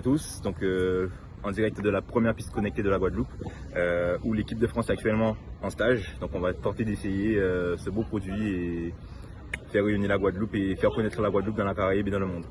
à tous. Donc, euh, en direct de la première piste connectée de la Guadeloupe, euh, où l'équipe de France est actuellement en stage. Donc, on va tenter d'essayer euh, ce beau produit et faire réunir la Guadeloupe et faire connaître la Guadeloupe dans la Caraïbe et dans le monde.